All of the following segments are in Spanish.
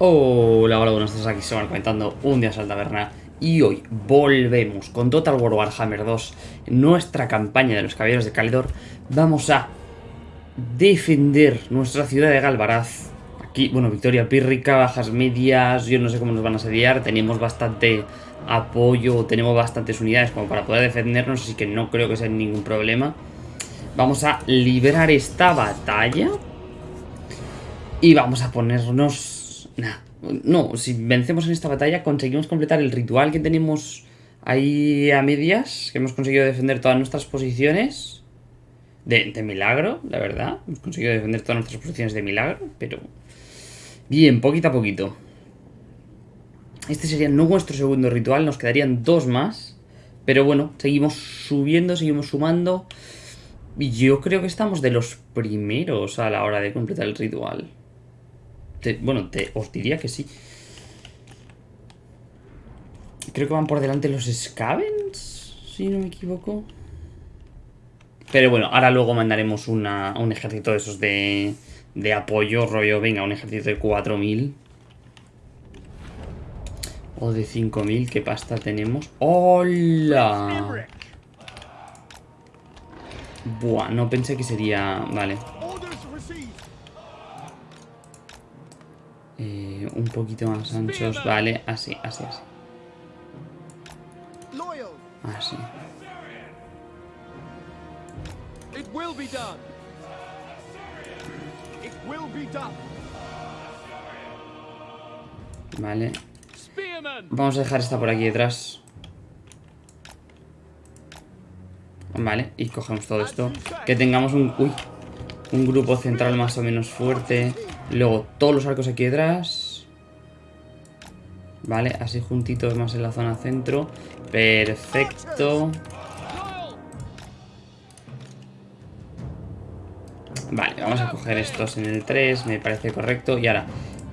Hola, hola, buenos días, aquí se van comentando un día al taberna y hoy volvemos con Total War Warhammer 2 nuestra campaña de los caballeros de Calidor vamos a defender nuestra ciudad de Galvaraz. Aquí, bueno, victoria pírrica, bajas medias yo no sé cómo nos van a asediar tenemos bastante apoyo, tenemos bastantes unidades como para poder defendernos así que no creo que sea ningún problema. Vamos a liberar esta batalla y vamos a ponernos no, si vencemos en esta batalla conseguimos completar el ritual que tenemos ahí a medias, que hemos conseguido defender todas nuestras posiciones. De, milagro, la verdad. Hemos conseguido defender todas nuestras posiciones de milagro, pero... Bien, poquito a poquito. Este sería nuestro segundo ritual, nos quedarían dos más. Pero bueno, seguimos subiendo, seguimos sumando. Y yo creo que estamos de los primeros a la hora de completar el ritual bueno, te, os diría que sí. Creo que van por delante los Scavens, si no me equivoco. Pero bueno, ahora luego mandaremos un ejército de esos de, de apoyo, rollo, venga, un ejército de 4000. O de 5000, ¿qué pasta tenemos? ¡Hola! Buah, no pensé que sería... Vale. Un poquito más anchos, vale, así, así, así. Así. Vale. Vamos a dejar esta por aquí detrás. Vale, y cogemos todo esto. Que tengamos un... Uy, un grupo central más o menos fuerte. Luego todos los arcos aquí detrás. Vale, así juntitos más en la zona centro. Perfecto. Vale, vamos a coger estos en el 3, me parece correcto. Y ahora,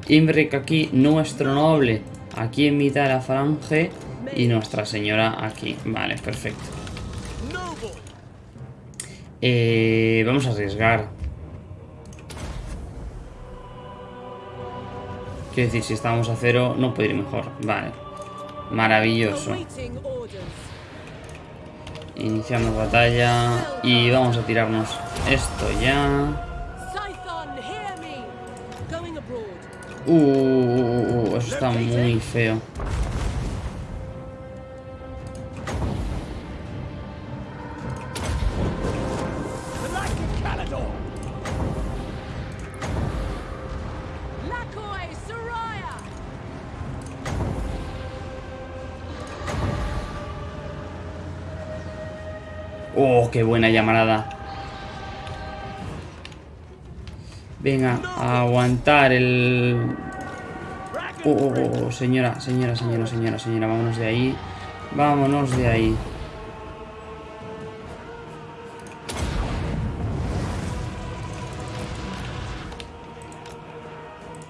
Imbric aquí, nuestro noble, aquí en mitad de la falange. Y Nuestra Señora aquí. Vale, perfecto. Eh, vamos a arriesgar. Quiero decir, si estábamos a cero, no puede ir mejor. Vale. Maravilloso. Iniciamos batalla. Y vamos a tirarnos esto ya. Uh, uh, uh eso está muy feo. Oh, qué buena llamarada. Venga, a aguantar el... Oh, oh, oh, oh, señora, señora, señora, señora, señora, vámonos de ahí. Vámonos de ahí.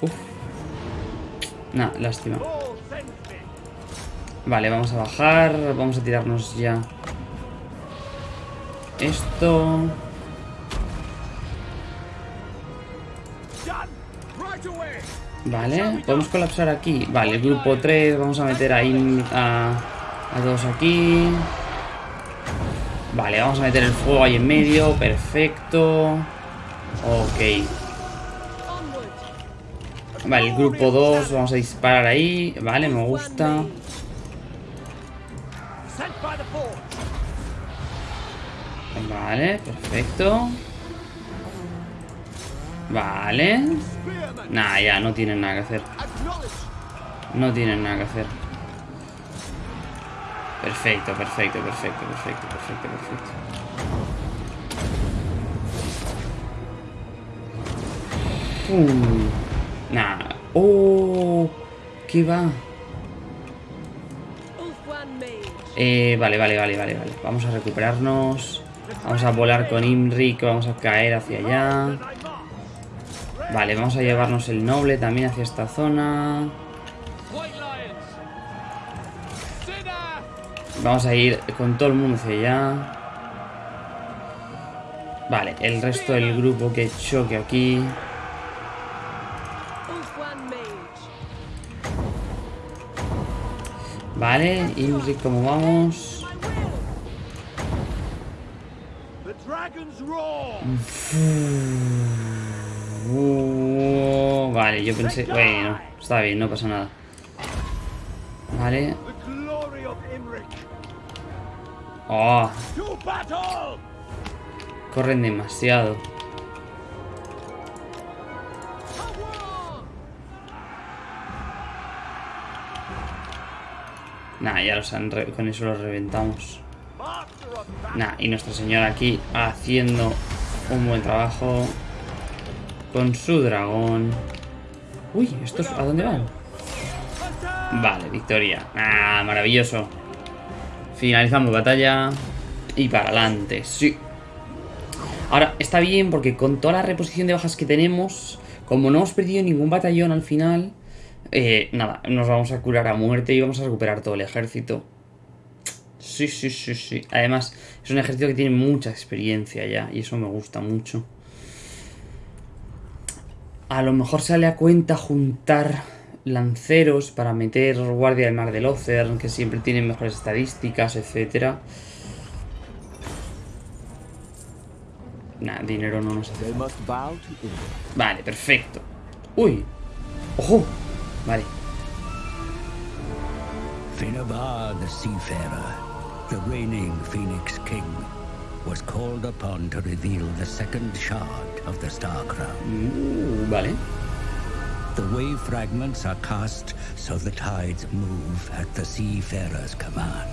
Uf. Nah, lástima. Vale, vamos a bajar. Vamos a tirarnos ya esto... Vale, podemos colapsar aquí. Vale, grupo 3, vamos a meter ahí a, a dos aquí. Vale, vamos a meter el fuego ahí en medio. Perfecto. Ok. Vale, el grupo 2, vamos a disparar ahí. Vale, me gusta. Vale, perfecto. Vale. Nah, ya, no tienen nada que hacer. No tienen nada que hacer. Perfecto, perfecto, perfecto, perfecto, perfecto, perfecto. Uh, nah. Oh, ¿qué va? Eh, vale, vale, vale, vale, vale. Vamos a recuperarnos. Vamos a volar con Imri, que vamos a caer hacia allá. Vale, vamos a llevarnos el noble también hacia esta zona. Vamos a ir con todo el mundo hacia allá. Vale, el resto del grupo que choque aquí. Vale, Imri, ¿cómo vamos? Uh, vale, yo pensé... Bueno, está bien, no pasa nada. Vale. Oh. Corren demasiado. Nah, ya los han con eso los reventamos. Nah, y Nuestra Señora aquí haciendo un buen trabajo con su dragón. Uy, ¿estos a dónde van? Vale, victoria. Ah, maravilloso. Finalizamos batalla. Y para adelante, sí. Ahora, está bien porque con toda la reposición de bajas que tenemos, como no hemos perdido ningún batallón al final, eh, nada, nos vamos a curar a muerte y vamos a recuperar todo el ejército. Sí, sí, sí, sí. Además, es un ejército que tiene mucha experiencia ya y eso me gusta mucho. A lo mejor sale a cuenta juntar lanceros para meter guardia del mar del Ocer, que siempre tienen mejores estadísticas, etcétera. Nah, dinero no nos hace. Vale, perfecto. Uy. ¡Ojo! Vale. The reigning Phoenix King, was called upon to reveal the second shard of the Star Crown. Uh, vale. The wave fragments are cast so the tides move at the Seafarer's command.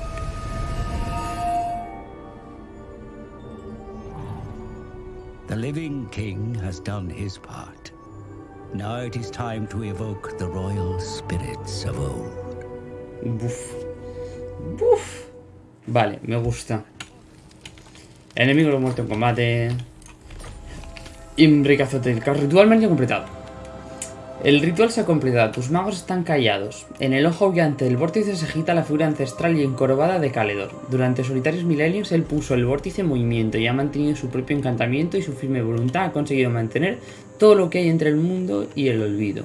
The living king has done his part. Now it is time to evoke the royal spirits of old. Buf. Buf. Vale, me gusta. Enemigo lo muerto en combate. Imbric azote del Ritual medio completado. El ritual se ha completado. Tus magos están callados. En el ojo aullante del vórtice se agita la figura ancestral y encorvada de Caledor. Durante solitarios milenios él puso el vórtice en movimiento y ha mantenido su propio encantamiento y su firme voluntad ha conseguido mantener todo lo que hay entre el mundo y el olvido.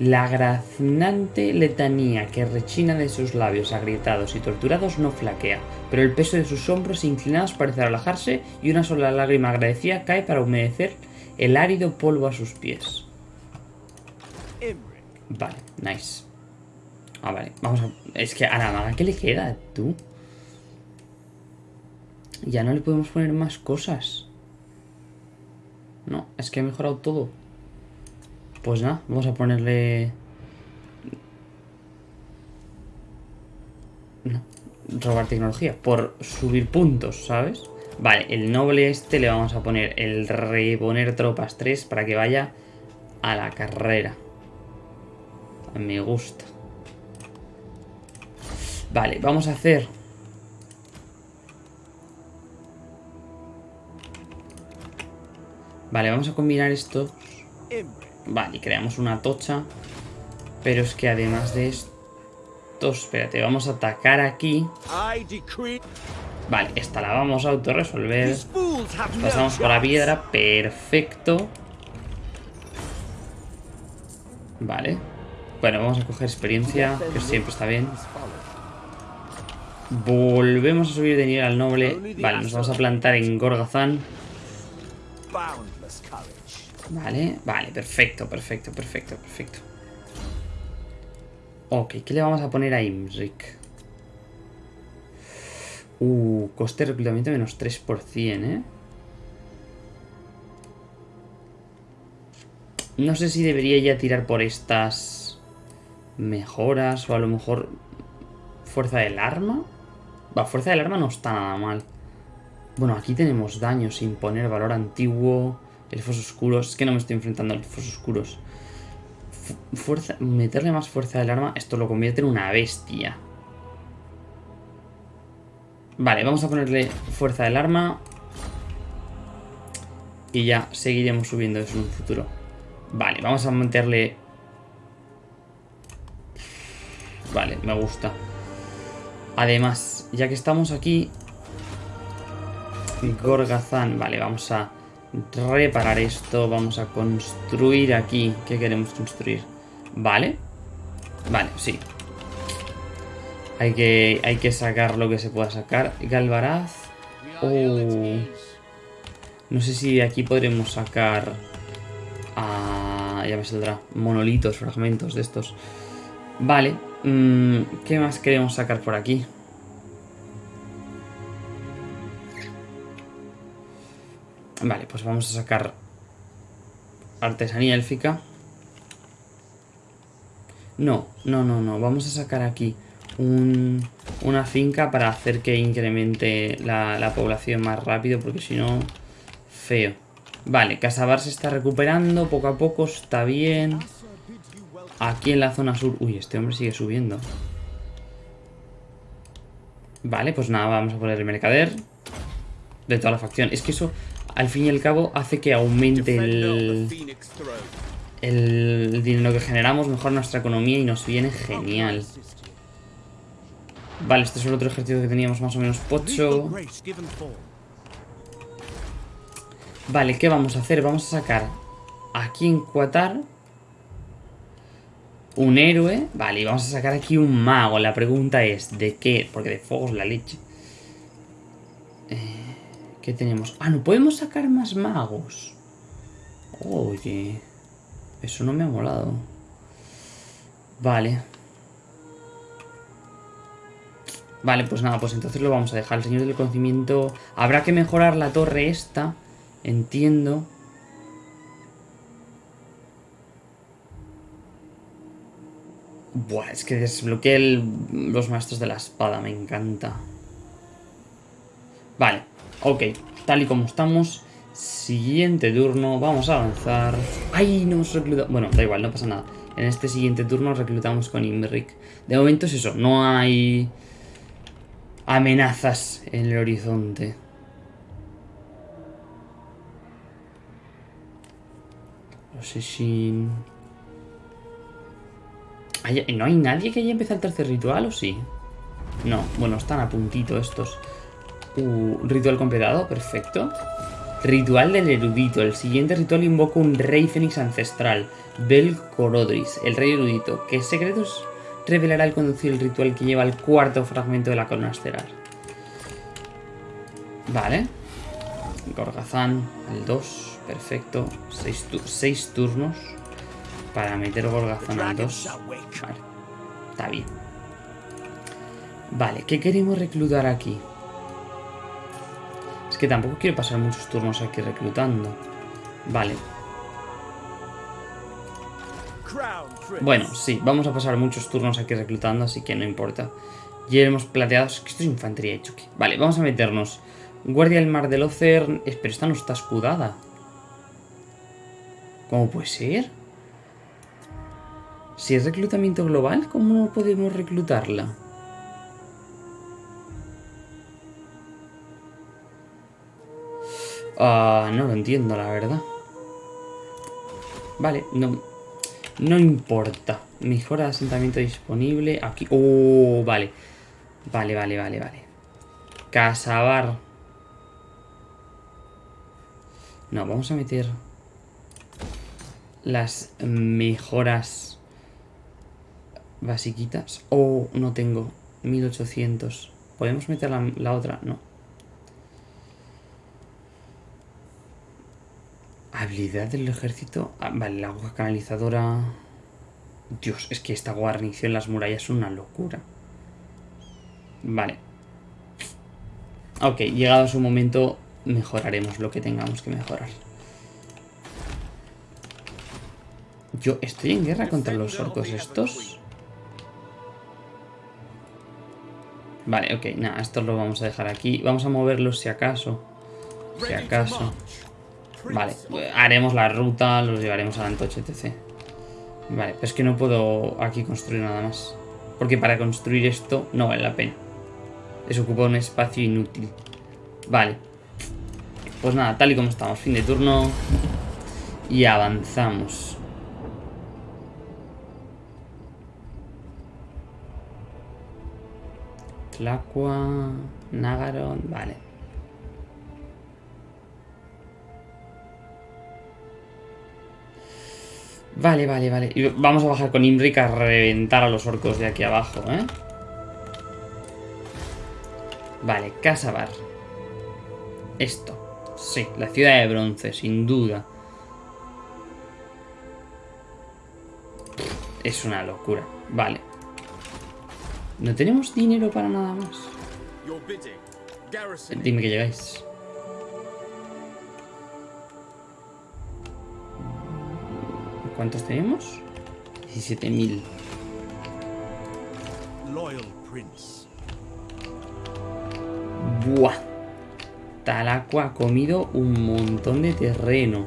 La graznante letanía que rechina de sus labios agrietados y torturados no flaquea, pero el peso de sus hombros inclinados parece relajarse y una sola lágrima agradecida cae para humedecer el árido polvo a sus pies. Vale, nice. Ah, vale, vamos a... Es que a la maga, ¿qué le queda, tú? Ya no le podemos poner más cosas. No, es que he mejorado todo. Pues nada, vamos a ponerle... No, robar tecnología. Por subir puntos, ¿sabes? Vale, el noble este le vamos a poner el reponer tropas 3 para que vaya a la carrera. Me gusta. Vale, vamos a hacer Vale, vamos a combinar estos. Vale, y creamos una tocha. Pero es que además de esto... Espérate, vamos a atacar aquí. Vale, esta la vamos a autorresolver. Pasamos por la piedra. Perfecto. Vale. Bueno, vamos a coger experiencia, que siempre está bien. Volvemos a subir de nivel al noble. Vale, nos vamos a plantar en Gorgazán. Vale, vale, perfecto, perfecto, perfecto, perfecto. Ok, ¿qué le vamos a poner a Imric? Uh, coste de reclutamiento menos 3%, ¿eh? No sé si debería ya tirar por estas mejoras o a lo mejor fuerza del arma. Va, fuerza del arma no está nada mal. Bueno, aquí tenemos daño sin poner valor antiguo. Elfos oscuros. Es que no me estoy enfrentando a elfos oscuros. fuerza, meterle más fuerza del arma. Esto lo convierte en una bestia. Vale, vamos a ponerle fuerza del arma. Y ya seguiremos subiendo eso en un futuro. Vale, vamos a meterle... Vale, me gusta. Además, ya que estamos aquí... Gorgazán, vale, vamos a reparar esto. Vamos a construir aquí. ¿Qué queremos construir? Vale. Vale, sí. Hay que, hay que sacar lo que se pueda sacar. Galvaraz. Oh. No sé si de aquí podremos sacar... Ah, ya me saldrá. Monolitos, fragmentos de estos. Vale. Mm, ¿Qué más queremos sacar por aquí? Vale, pues vamos a sacar artesanía élfica. No, no, no, no. Vamos a sacar aquí una finca para hacer que incremente la, población más rápido, porque si no, feo. Vale, Casabar se está recuperando poco a poco, está bien. Aquí en la zona sur... Uy, este hombre sigue subiendo. Vale, pues nada, vamos a poner el mercader de toda la facción. Es que eso, al fin y al cabo, hace que aumente el, el dinero que generamos, mejora nuestra economía y nos viene genial. Vale, este es el otro ejército que teníamos más o menos pocho. Vale, ¿qué vamos a hacer? Vamos a sacar aquí en Qatar un héroe. Vale, y vamos a sacar aquí un mago. La pregunta es, ¿de qué? Porque de fuego es la leche. Eh, ¿Qué tenemos? Ah, no podemos sacar más magos. Oye, eso no me ha molado. Vale. Vale, pues nada, pues entonces lo vamos a dejar. El señor del conocimiento... Habrá que mejorar la torre esta. Entiendo. Buah, es que desbloqueé los maestros de la espada, me encanta. Vale, ok. Tal y como estamos. Siguiente turno, vamos a avanzar. ¡Ay! No hemos reclutado... Bueno, da igual, no pasa nada. En este siguiente turno reclutamos con Imric. De momento es eso, no hay amenazas en el horizonte. No sé si... ¿No hay nadie que haya empezado el tercer ritual o sí? No, bueno, están a puntito estos. Uh, ritual completado, perfecto. Ritual del erudito. El siguiente ritual invoca un rey fénix ancestral. Bel Corodris, el rey erudito. ¿Qué secretos revelará el conducir el ritual que lleva el cuarto fragmento de la corona estelar. Vale. Gorgazán, el 2, perfecto. 6 turnos para meter Gorgazán al 2. Vale, está bien. Vale, ¿qué queremos reclutar aquí? Que tampoco quiero pasar muchos turnos aquí reclutando. Vale, Bueno, sí, vamos a pasar muchos turnos aquí reclutando, así que no importa. Ya hemos plateados. Que esto es infantería de choque. Vale, vamos a meternos. Guardia del Mar del Ocer. Pero esta no está escudada. ¿Cómo puede ser? Si es reclutamiento global, ¿cómo no podemos reclutarla? Ah, no lo entiendo, la verdad. Vale, no, no importa. Mejora de asentamiento disponible. Aquí. Oh, vale. Vale, vale, vale, vale. Casabar. No, vamos a meter las mejoras basiquitas. Oh, no tengo. 1800. ¿Podemos meter la otra? No. Habilidad del ejército. Ah, vale, la agua canalizadora. Dios, es que esta guarnición en las murallas es una locura. Vale. Ok, llegado su momento, mejoraremos lo que tengamos que mejorar. Yo estoy en guerra contra los orcos estos. Vale, ok, nada, esto lo vamos a dejar aquí. Vamos a moverlos si acaso. Si acaso. Vale, haremos la ruta, los llevaremos a Antoche, etc. Vale, pero es que no puedo aquí construir nada más. Porque para construir esto no vale la pena. Eso ocupa un espacio inútil. Vale. Pues nada, tal y como estamos. Fin de turno. Y avanzamos. Tlacua, Nagaron, vale. Vale, vale, vale. Y vamos a bajar con Imric a reventar a los orcos de aquí abajo, ¿eh? Vale, Casabar. Esto. Sí, la ciudad de bronce, sin duda. Es una locura. Vale. No tenemos dinero para nada más. Dime que llegáis. ¿Cuántos tenemos? 17.000. Buah. Talaco ha comido un montón de terreno.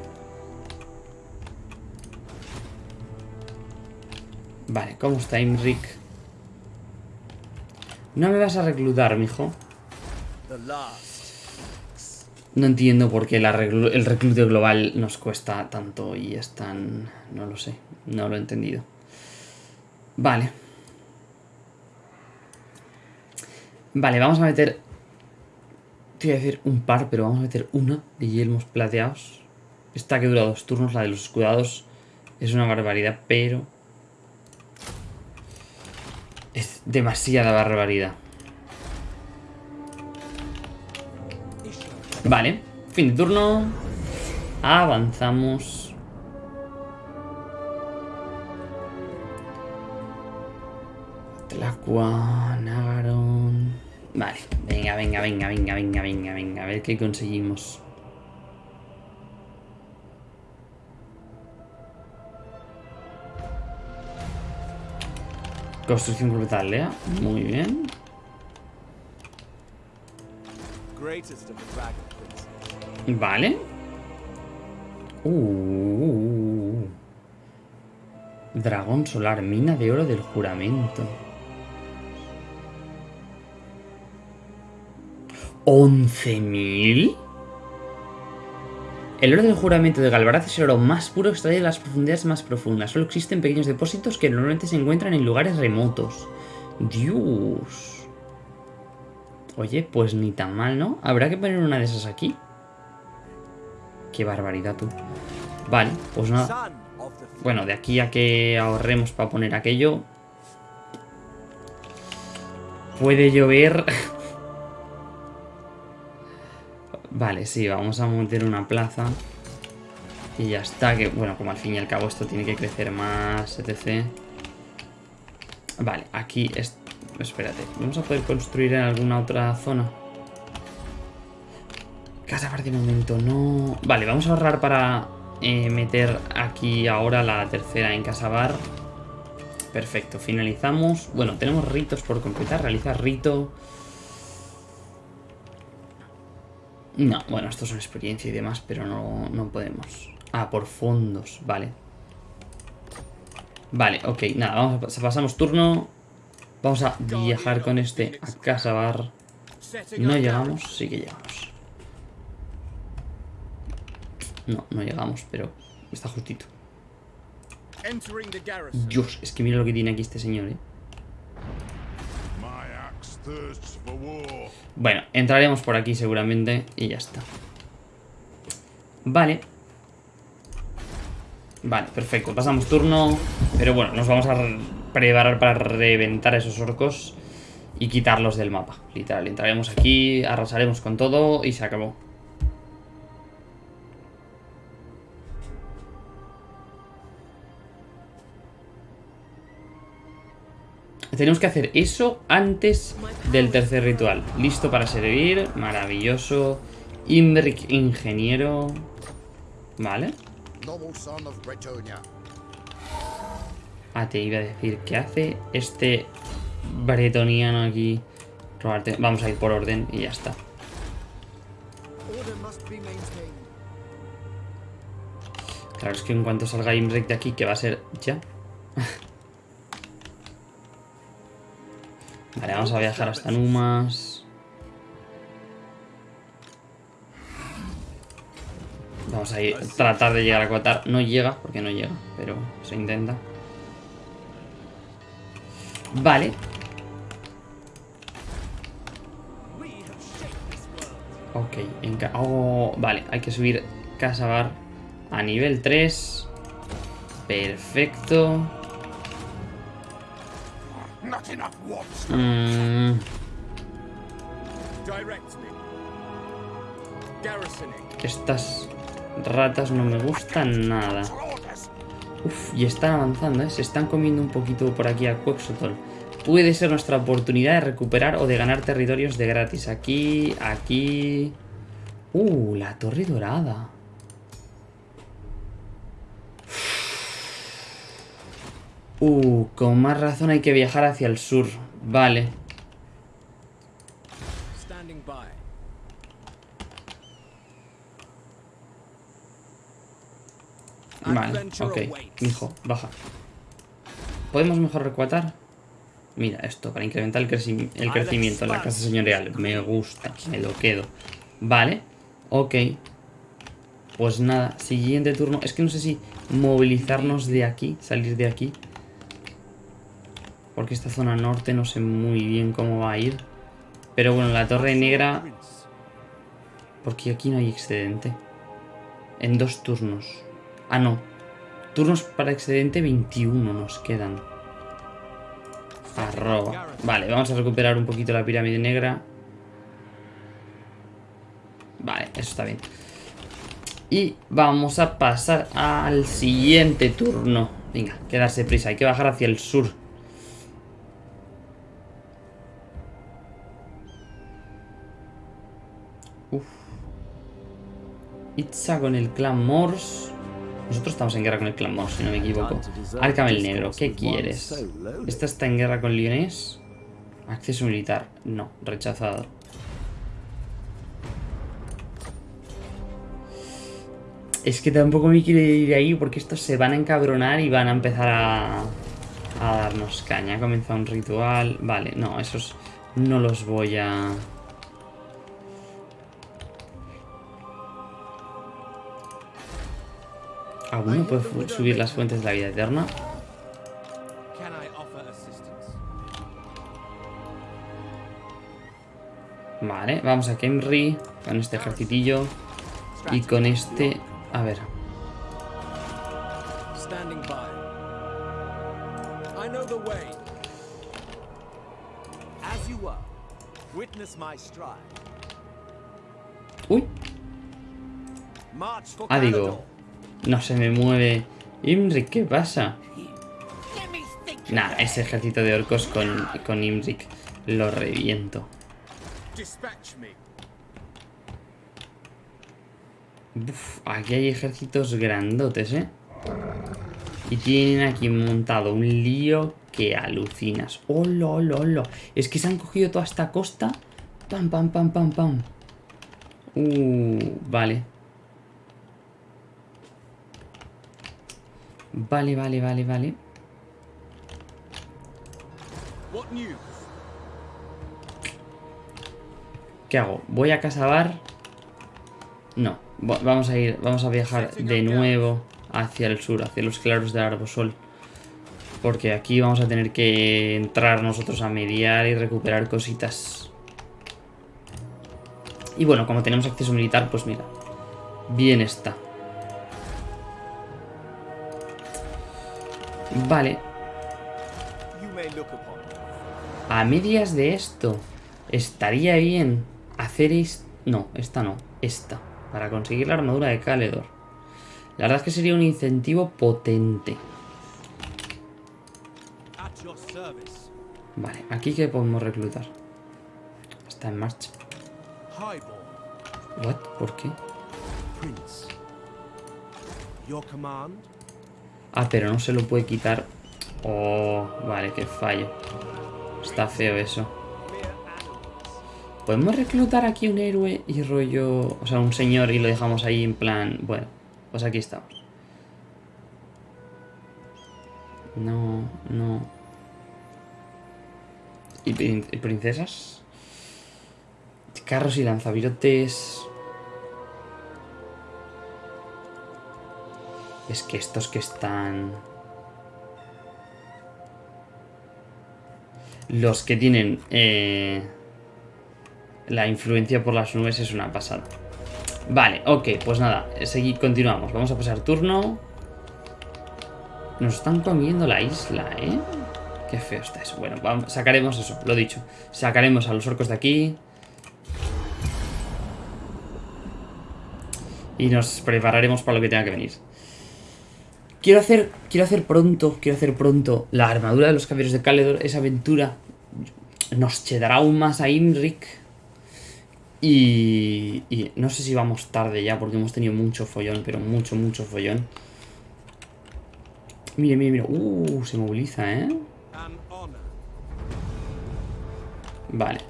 Vale, ¿cómo está Imric? No me vas a reclutar, mijo. No entiendo por qué el reclute global nos cuesta tanto y es tan... No lo sé, no lo he entendido. Vale. Vale, vamos a meter... Te iba a decir un par, pero vamos a meter una de yelmos plateados. Esta que dura dos turnos, la de los escudados, es una barbaridad, pero... Es demasiada barbaridad. Vale, fin de turno. Avanzamos. Tlacua, Nagaron... Vale, venga, venga, venga, venga, venga, venga, venga. A ver qué conseguimos. Construcción completa aldea. Muy bien. Vale. Uh, Dragón solar, mina de oro del juramento. ¿11.000? El oro del juramento de Galvaraz es el oro más puro extraído de las profundidades más profundas. Solo existen pequeños depósitos que normalmente se encuentran en lugares remotos. Dios. Oye, pues ni tan mal, ¿no? ¿Habrá que poner una de esas aquí? Qué barbaridad, tú. Vale, pues nada. Bueno, de aquí a que ahorremos para poner aquello... Puede llover... Vale, sí, vamos a meter una plaza. Y ya está, que bueno, como al fin y al cabo esto tiene que crecer más, etc. Vale, aquí es... Espérate, ¿vamos a poder construir en alguna otra zona? Casa de momento, no... Vale, vamos a ahorrar para eh, meter aquí ahora la tercera en Casabar. Perfecto, finalizamos. Bueno, tenemos ritos por completar. Realizar rito... No, bueno, esto es una experiencia y demás, pero no, no podemos. Ah, por fondos, vale. Vale, ok, nada, vamos pasamos turno. Vamos a viajar con este a Casa Bar. ¿No llegamos? Sí que llegamos. No, no llegamos, pero está justito. Dios, es que mira lo que tiene aquí este señor, eh. Bueno, entraremos por aquí seguramente y ya está. Vale. Vale, perfecto. Pasamos turno. Pero bueno, nos vamos a preparar para reventar a esos orcos y quitarlos del mapa. Literal, entraremos aquí, arrasaremos con todo y se acabó. Tenemos que hacer eso antes del tercer ritual. Listo para servir. Maravilloso. Imbric ingeniero. Vale. Ah, te iba a decir, ¿qué hace este bretoniano aquí? Vamos a ir por orden y ya está. Claro, es que en cuanto salga Imbric de aquí, que va a ser ya. Vale, vamos a viajar hasta Numas. Vamos a ir, tratar de llegar a Qatar. No llega, porque no llega, pero se intenta. Vale. Ok, en oh, vale, hay que subir Casabar a nivel 3. Perfecto. Mm. Estas ratas no me gustan nada. Uf, y están avanzando, ¿eh? Se están comiendo un poquito por aquí a Quexotol. Puede ser nuestra oportunidad de recuperar o de ganar territorios de gratis. Aquí, aquí... Uh, la torre dorada. Uh, con más razón hay que viajar hacia el sur. Vale. Vale, ok. Hijo, baja. ¿Podemos mejor recuatar? Mira, esto, para incrementar el, creci- el crecimiento en la casa señorial. Me gusta, me lo quedo. Vale, ok. Pues nada, siguiente turno. Es que no sé si movilizarnos de aquí, salir de aquí. Porque esta zona norte no sé muy bien cómo va a ir. Pero bueno, la torre negra... Porque aquí no hay excedente. En dos turnos. Ah, no. Turnos para excedente 21 nos quedan. Arroba. Vale, vamos a recuperar un poquito la pirámide negra. Vale, eso está bien. Y vamos a pasar al siguiente turno. Venga, quedarse prisa. Hay que bajar hacia el sur. Itza con el clan Morse. Nosotros estamos en guerra con el clan Morse, si no me equivoco. Arkham Negro, ¿qué quieres? ¿Esta está en guerra con Lyonés? Acceso militar. No, rechazado. Es que tampoco me quiere ir ahí porque estos se van a encabronar y van a empezar a, a darnos caña. Ha comenzado un ritual. Vale, no, esos no los voy a... ¿Alguno puede subir las fuentes de la vida eterna? Vale, vamos a Kemri con este ejercitillo y con este... A ver, uy, ah digo. No se me mueve. Imrik, ¿qué pasa? Nah, ese ejército de orcos con, con Imrik lo reviento. Aquí hay ejércitos grandotes, ¿eh? Y tienen aquí montado un lío que alucinas. ¡Hola, hola, hola! Es que se han cogido toda esta costa. Pam, pam, pam, pam, pam. Uh, vale. Vale, vale, vale, vale. ¿Qué hago? ¿Voy a Casabar? No. Va- Vamos a ir, vamos a viajar de nuevo hacia el sur, hacia los claros de Arbosol. Porque aquí vamos a tener que entrar nosotros a mediar y recuperar cositas. Y bueno, como tenemos acceso militar, pues mira. Bien está. Vale, a medias de esto, estaría bien hacer. No, esta no, esta. Para conseguir la armadura de Caledor. La verdad es que sería un incentivo potente. Vale, aquí que podemos reclutar. Está en marcha. What? ¿Por qué? Prince. Your command? Ah, pero no se lo puede quitar. Oh, vale, qué fallo. Está feo eso. ¿Podemos reclutar aquí un héroe y rollo... O sea, un señor y lo dejamos ahí en plan... Bueno, pues aquí estamos. No, no. ¿Y, prin- y princesas? Carros y lanzavirotes... Es que estos que están... Los que tienen eh, la influencia por las nubes es una pasada. Vale, ok, pues nada, seguir, continuamos. Vamos a pasar turno. Nos están comiendo la isla, ¿eh? Qué feo está eso. Bueno, vamos, sacaremos eso, lo dicho. Sacaremos a los orcos de aquí. Y nos prepararemos para lo que tenga que venir. Quiero hacer, quiero hacer pronto, quiero hacer pronto la armadura de los caballeros de Caledor, esa aventura. Nos chedará aún más a Imric. Y, y no sé si vamos tarde ya, porque hemos tenido mucho follón, pero mucho, mucho follón. Mire, mire, mire. Uh, se moviliza, ¿eh? Vale.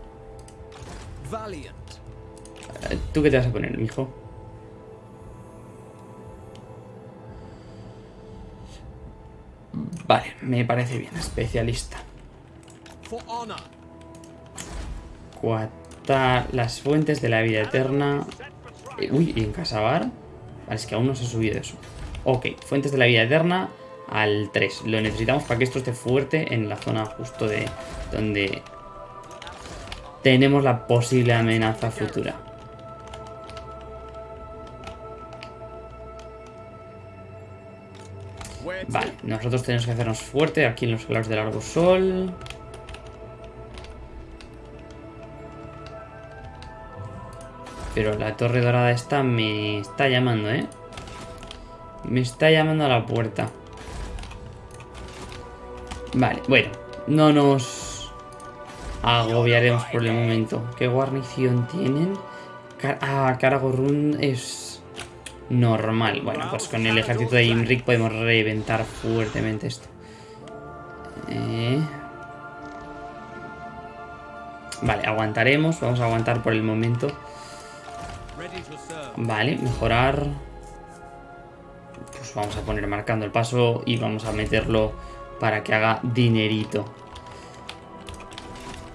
¿Tú qué te vas a poner, mijo? Vale, me parece bien. Especialista. Cuatar las fuentes de la vida eterna. Eh, uy, ¿y en Casabar? Vale, es que aún no se ha subido eso. Ok, fuentes de la vida eterna al 3. Lo necesitamos para que esto esté fuerte en la zona justo de donde tenemos la posible amenaza futura. Nosotros tenemos que hacernos fuerte aquí en los claros del largo sol. Pero la torre dorada esta me está llamando, ¿eh? Me está llamando a la puerta. Vale, bueno. No nos agobiaremos por el momento. ¿Qué guarnición tienen? Car- ah, Karagorrun es normal. Bueno, pues con el ejército de Imric podemos reventar fuertemente esto. Eh. Vale, aguantaremos. Vamos a aguantar por el momento. Vale, mejorar. Pues vamos a poner marcando el paso y vamos a meterlo para que haga dinerito.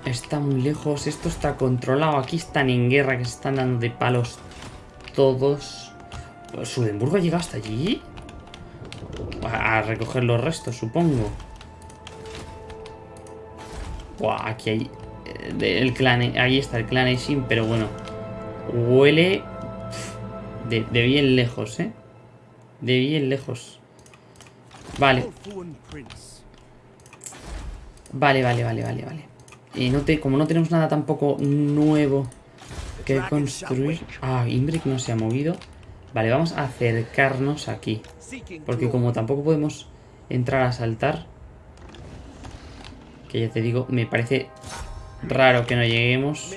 Está muy lejos, esto está controlado. Aquí están en guerra, que se están dando de palos todos. ¿Sudenburgo ha llegado hasta allí? A recoger los restos, supongo. Buah, aquí hay... eh, El clan, ahí está el clan Ishin, pero bueno. Huele de, bien lejos, ¿eh? De bien lejos. Vale, vale, vale, vale, vale, vale. Y no te, como no tenemos nada tampoco nuevo que construir... Ah, Imbric no se ha movido. Vale, vamos a acercarnos aquí. Porque como tampoco podemos entrar a saltar... Que ya te digo, me parece raro que no lleguemos.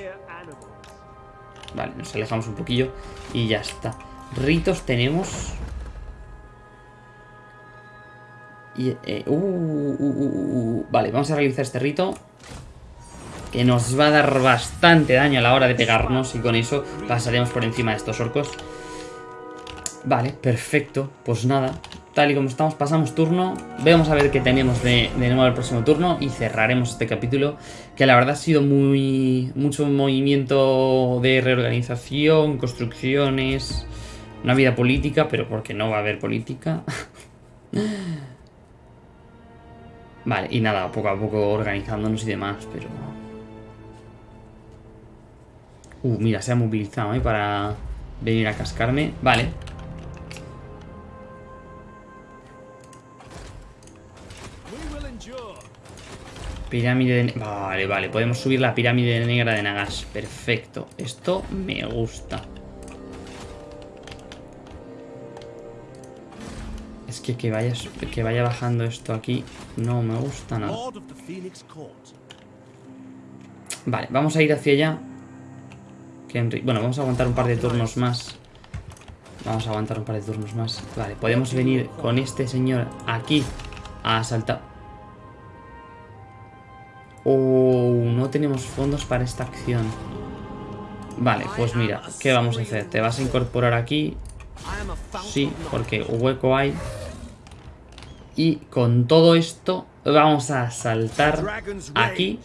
Vale, nos alejamos un poquillo y ya está. Ritos tenemos. Y, eh, uh, uh, uh. Vale, vamos a realizar este rito. Que nos va a dar bastante daño a la hora de pegarnos. Y con eso pasaremos por encima de estos orcos. Vale, perfecto. Pues nada, tal y como estamos, pasamos turno. Vamos a ver qué tenemos de, nuevo el próximo turno. Y cerraremos este capítulo. Que la verdad ha sido muy. mucho movimiento de reorganización, construcciones. Una vida política, pero porque no va a haber política. vale, y nada, poco a poco organizándonos y demás, pero. Uh, mira, se ha movilizado, ¿eh? Para venir a cascarme. Vale. Pirámide de... Vale, vale. Podemos subir la pirámide negra de Nagash. Perfecto. Esto me gusta. Es que que vaya, que vaya bajando esto aquí no me gusta nada. Vale, vamos a ir hacia allá. Bueno, vamos a aguantar un par de turnos más. Vamos a aguantar un par de turnos más. Vale, podemos venir con este señor aquí a asaltar. Oh, no tenemos fondos para esta acción. Vale, pues mira, ¿qué vamos a hacer? Te vas a incorporar aquí. Sí, porque hueco hay. Y con todo esto vamos a saltar aquí.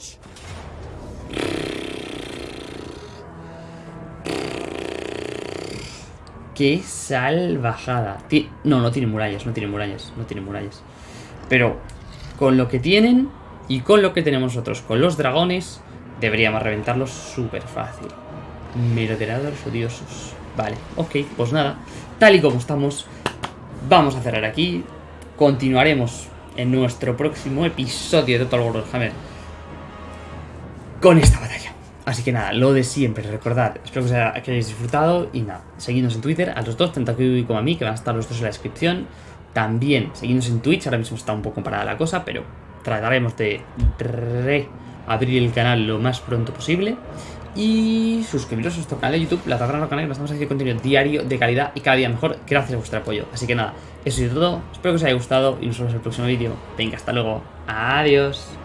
¡Qué salvajada! No, no tiene murallas, no tiene murallas, no tiene murallas. Pero con lo que tienen y con lo que tenemos nosotros, con los dragones, deberíamos reventarlos súper fácil. Merodeadores odiosos. Vale, ok, pues nada. Tal y como estamos, vamos a cerrar aquí. Continuaremos en nuestro próximo episodio de Total War Warhammer con esta batalla. Así que nada, lo de siempre, recordad, espero que, os haya- que hayáis disfrutado y nada, seguidnos en Twitter, a los dos, tanto aquí como a mí, que van a estar los dos en la descripción. También seguidnos en Twitch, ahora mismo está un poco parada la cosa, pero trataremos de reabrir el canal lo más pronto posible. Y suscribiros a nuestro canal de YouTube, La Taberna Canal, que estamos haciendo contenido diario de calidad y cada día mejor, gracias a vuestro apoyo. Así que nada, eso es todo, espero que os haya gustado y nos vemos en el próximo vídeo. Venga, hasta luego, adiós.